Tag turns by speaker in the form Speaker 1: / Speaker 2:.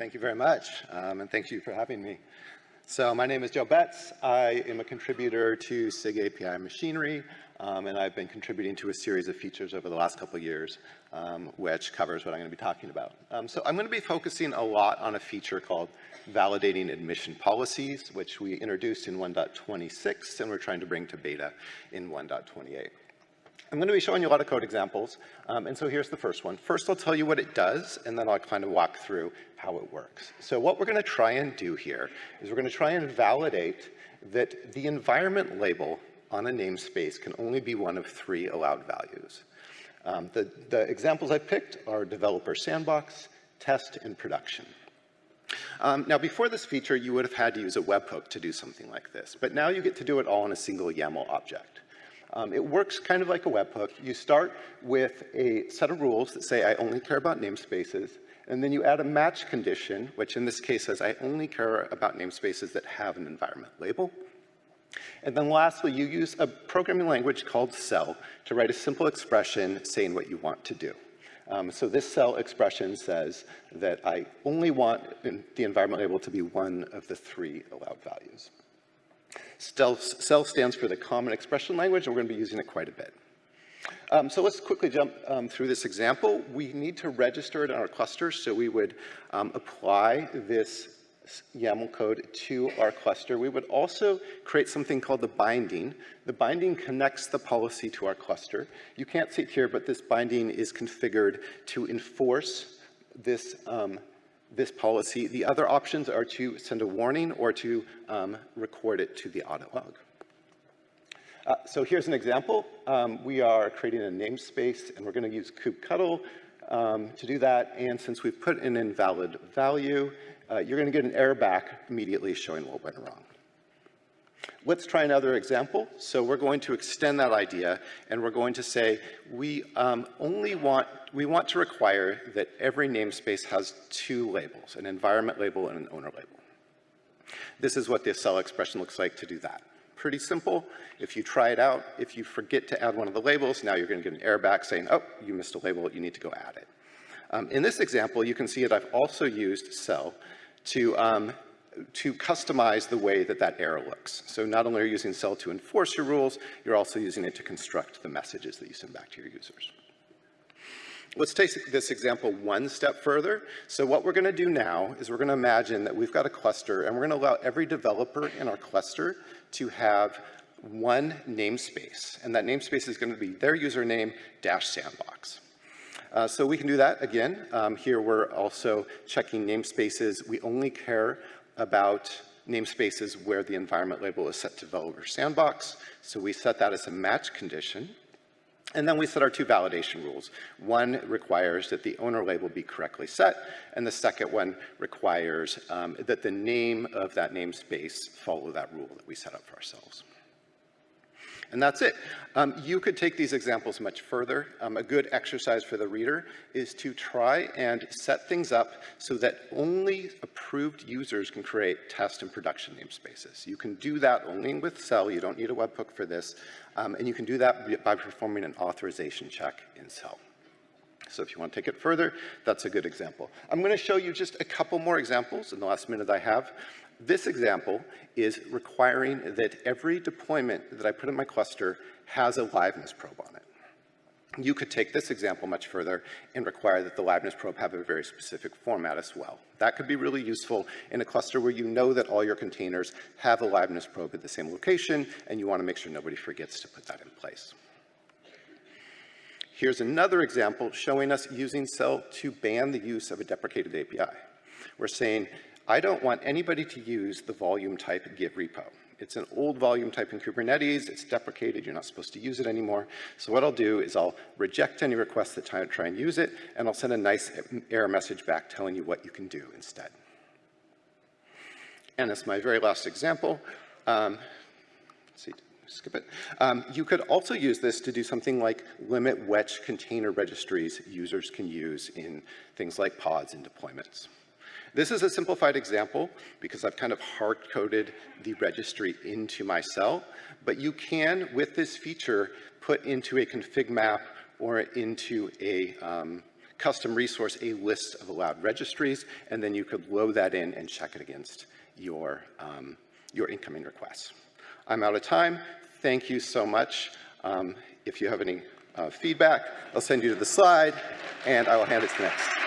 Speaker 1: Thank you very much, um, and thank you for having me. So my name is Joe Betz. I am a contributor to SIG API Machinery, um, and I've been contributing to a series of features over the last couple years, um, which covers what I'm going to be talking about. Um, so I'm going to be focusing a lot on a feature called validating admission policies, which we introduced in 1.26, and we're trying to bring to beta in 1.28. I'm going to be showing you a lot of code examples, um, and so here's the first one. First, I'll tell you what it does, and then I'll kind of walk through how it works. So what we're going to try and do here is we're going to try and validate that the environment label on a namespace can only be one of three allowed values. Um, the, the examples I picked are developer sandbox, test, and production. Um, now, before this feature, you would have had to use a webhook to do something like this, but now you get to do it all in a single YAML object. Um, it works kind of like a webhook. You start with a set of rules that say, I only care about namespaces, and then you add a match condition, which in this case says, I only care about namespaces that have an environment label. And then lastly, you use a programming language called CEL to write a simple expression saying what you want to do. Um, so this CEL expression says that I only want the environment label to be one of the three allowed values. CEL stands for the Common Expression Language, and we're going to be using it quite a bit. Um, so let's quickly jump um, through this example. We need to register it in our cluster, so we would um, apply this YAML code to our cluster. We would also create something called the binding. The binding connects the policy to our cluster. You can't see it here, but this binding is configured to enforce this um, this policy. The other options are to send a warning or to um, record it to the audit log. Uh, so here's an example. Um, we are creating a namespace and we're going to use kubectl um, to do that. And since we've put an invalid value, uh, you're going to get an error back immediately showing what went wrong. Let's try another example. So we're going to extend that idea and we're going to say we um, only want, we want to require that every namespace has two labels, an environment label and an owner label. This is what the CEL expression looks like to do that. Pretty simple. If you try it out, if you forget to add one of the labels, now you're going to get an error back saying, oh, you missed a label, you need to go add it. Um, in this example, you can see that I've also used CEL to um, to customize the way that that error looks. So not only are you using CEL to enforce your rules, you're also using it to construct the messages that you send back to your users. Let's take this example one step further. So what we're gonna do now is we're gonna imagine that we've got a cluster and we're gonna allow every developer in our cluster to have one namespace. And that namespace is gonna be their username dash sandbox. Uh, so we can do that again. Um, here we're also checking namespaces. We only care about namespaces where the environment label is set to developer sandbox. So we set that as a match condition. And then we set our two validation rules. One requires that the owner label be correctly set, and the second one requires um, that the name of that namespace follow that rule that we set up for ourselves. And that's it. Um, you could take these examples much further. Um, a good exercise for the reader is to try and set things up so that only approved users can create test and production namespaces. You can do that only with CEL. You don't need a webhook for this. Um, and you can do that by performing an authorization check in CEL. So if you want to take it further, that's a good example. I'm going to show you just a couple more examples in the last minute I have. This example is requiring that every deployment that I put in my cluster has a liveness probe on it. You could take this example much further and require that the liveness probe have a very specific format as well. That could be really useful in a cluster where you know that all your containers have a liveness probe at the same location, and you want to make sure nobody forgets to put that in place. Here's another example showing us using CEL to ban the use of a deprecated API. We're saying I don't want anybody to use the volume type Git repo. It's an old volume type in Kubernetes, it's deprecated, you're not supposed to use it anymore. So what I'll do is I'll reject any requests that try, and use it, and I'll send a nice error message back telling you what you can do instead. And as my very last example, um, see, skip it. Um, you could also use this to do something like limit which container registries users can use in things like pods and deployments. This is a simplified example because I've kind of hard-coded the registry into my CEL, but you can, with this feature, put into a config map or into a um, custom resource a list of allowed registries, and then you could load that in and check it against your, um, your incoming requests. I'm out of time. Thank you so much. Um, if you have any uh, feedback, I'll send you to the slide, and I will hand it to the next.